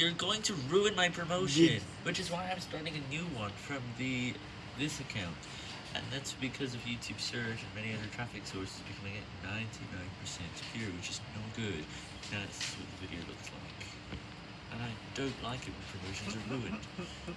you're going to ruin my promotion, which is why I'm starting a new one from the this account. And that's because of YouTube search and many other traffic sources becoming at 99% secure, which is no good. Now this is what the video looks like. And I don't like it when promotions are ruined.